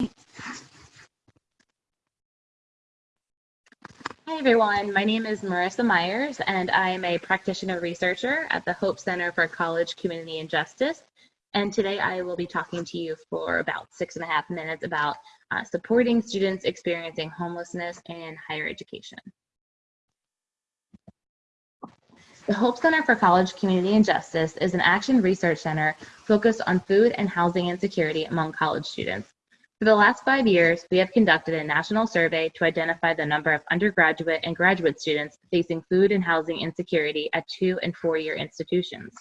Hi everyone, my name is Marissa Myers and I am a practitioner researcher at the Hope Center for College Community and Justice. And today I will be talking to you for about six and a half minutes about uh, supporting students experiencing homelessness in higher education. The Hope Center for College Community and Justice is an action research center focused on food and housing insecurity among college students. For the last five years, we have conducted a national survey to identify the number of undergraduate and graduate students facing food and housing insecurity at two and four-year institutions.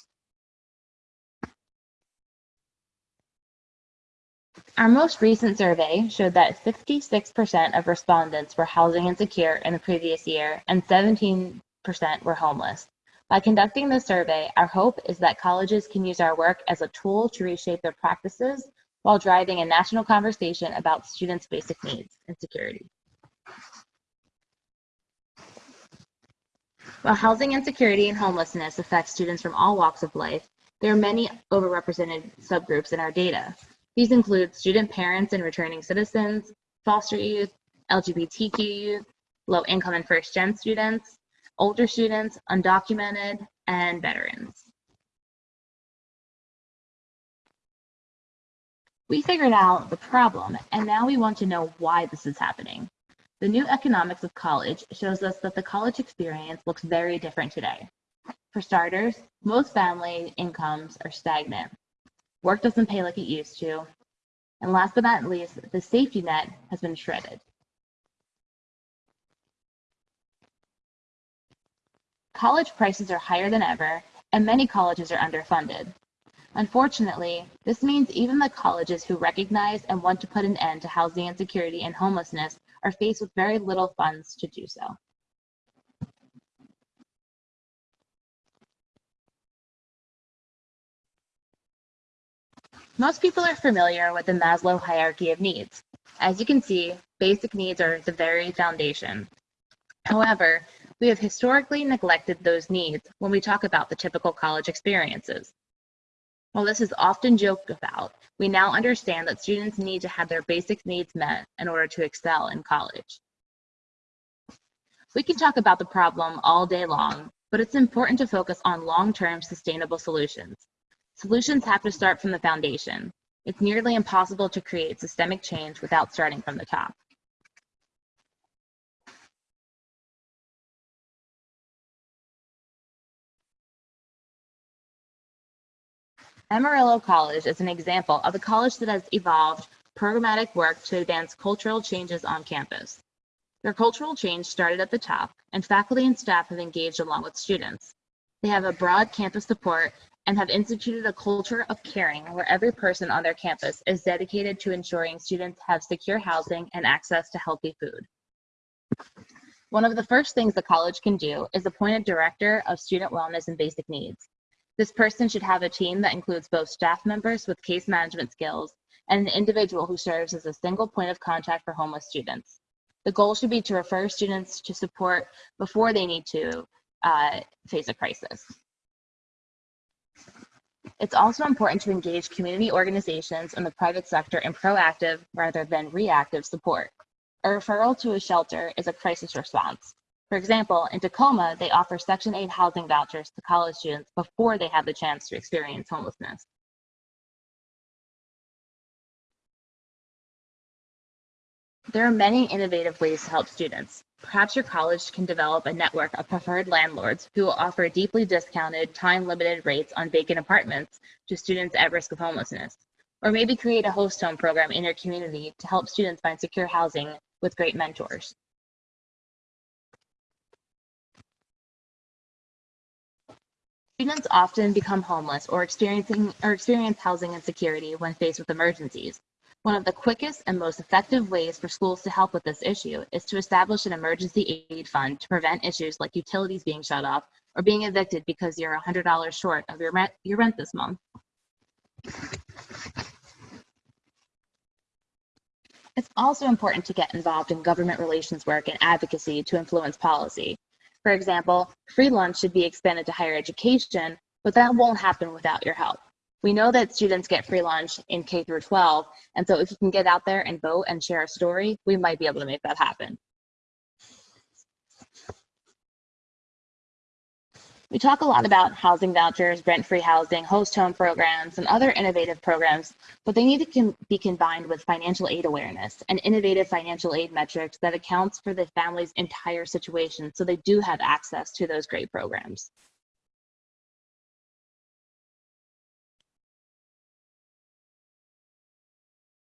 Our most recent survey showed that 56% of respondents were housing insecure in the previous year and 17% were homeless. By conducting this survey, our hope is that colleges can use our work as a tool to reshape their practices while driving a national conversation about students' basic needs and security. While housing insecurity and homelessness affect students from all walks of life, there are many overrepresented subgroups in our data. These include student parents and returning citizens, foster youth, LGBTQ youth, low income and first gen students, older students, undocumented, and veterans. We figured out the problem, and now we want to know why this is happening. The new economics of college shows us that the college experience looks very different today. For starters, most family incomes are stagnant. Work doesn't pay like it used to. And last but not least, the safety net has been shredded. College prices are higher than ever, and many colleges are underfunded. Unfortunately, this means even the colleges who recognize and want to put an end to housing insecurity and homelessness are faced with very little funds to do so. Most people are familiar with the Maslow hierarchy of needs. As you can see, basic needs are the very foundation. However, we have historically neglected those needs when we talk about the typical college experiences. While this is often joked about, we now understand that students need to have their basic needs met in order to excel in college. We can talk about the problem all day long, but it's important to focus on long-term sustainable solutions. Solutions have to start from the foundation. It's nearly impossible to create systemic change without starting from the top. Amarillo College is an example of a college that has evolved programmatic work to advance cultural changes on campus. Their cultural change started at the top, and faculty and staff have engaged along with students. They have a broad campus support and have instituted a culture of caring where every person on their campus is dedicated to ensuring students have secure housing and access to healthy food. One of the first things the college can do is appoint a director of student wellness and basic needs. This person should have a team that includes both staff members with case management skills and an individual who serves as a single point of contact for homeless students. The goal should be to refer students to support before they need to uh, face a crisis. It's also important to engage community organizations and the private sector in proactive rather than reactive support. A referral to a shelter is a crisis response. For example, in Tacoma, they offer Section 8 housing vouchers to college students before they have the chance to experience homelessness. There are many innovative ways to help students. Perhaps your college can develop a network of preferred landlords who will offer deeply discounted, time-limited rates on vacant apartments to students at risk of homelessness. Or maybe create a host home program in your community to help students find secure housing with great mentors. Students often become homeless or experiencing or experience housing insecurity when faced with emergencies. One of the quickest and most effective ways for schools to help with this issue is to establish an emergency aid fund to prevent issues like utilities being shut off or being evicted because you're $100 short of your rent, your rent this month. It's also important to get involved in government relations work and advocacy to influence policy. For example, free lunch should be expanded to higher education, but that won't happen without your help. We know that students get free lunch in K through 12, and so if you can get out there and vote and share a story, we might be able to make that happen. We talk a lot about housing vouchers, rent-free housing, host home programs, and other innovative programs, but they need to be combined with financial aid awareness and innovative financial aid metrics that accounts for the family's entire situation so they do have access to those great programs.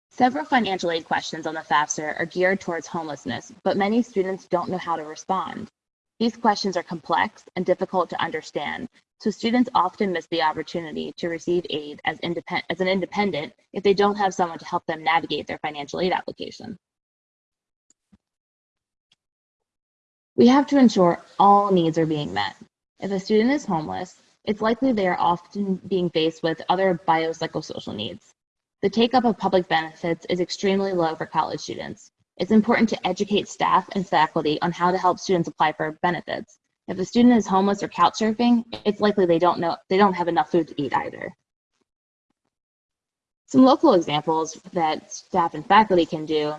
Several financial aid questions on the FAFSA are geared towards homelessness, but many students don't know how to respond. These questions are complex and difficult to understand, so students often miss the opportunity to receive aid as, as an independent if they don't have someone to help them navigate their financial aid application. We have to ensure all needs are being met. If a student is homeless, it's likely they are often being faced with other biopsychosocial needs. The take-up of public benefits is extremely low for college students, it's important to educate staff and faculty on how to help students apply for benefits. If a student is homeless or couch surfing, it's likely they don't know they don't have enough food to eat either. Some local examples that staff and faculty can do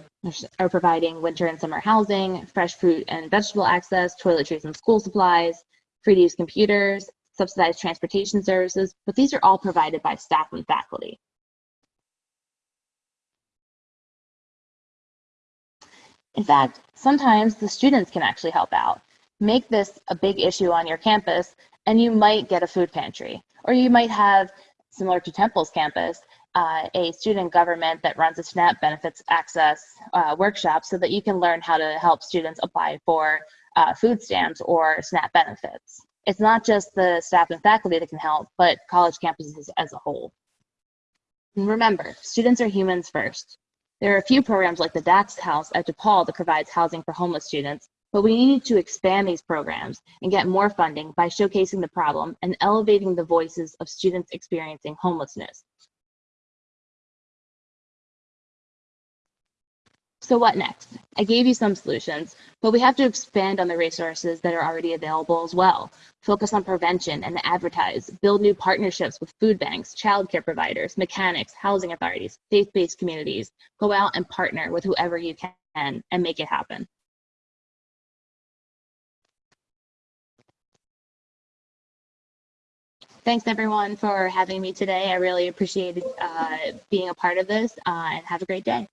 are providing winter and summer housing, fresh fruit and vegetable access, toiletries and school supplies, free to use computers, subsidized transportation services, but these are all provided by staff and faculty. In fact, sometimes the students can actually help out. Make this a big issue on your campus and you might get a food pantry. Or you might have, similar to Temple's campus, uh, a student government that runs a SNAP benefits access uh, workshop so that you can learn how to help students apply for uh, food stamps or SNAP benefits. It's not just the staff and faculty that can help, but college campuses as a whole. And remember, students are humans first. There are a few programs like the Dax House at DePaul that provides housing for homeless students, but we need to expand these programs and get more funding by showcasing the problem and elevating the voices of students experiencing homelessness. So what next? I gave you some solutions, but we have to expand on the resources that are already available as well. Focus on prevention and advertise, build new partnerships with food banks, childcare providers, mechanics, housing authorities, faith-based communities. Go out and partner with whoever you can and make it happen. Thanks everyone for having me today. I really appreciated uh, being a part of this uh, and have a great day.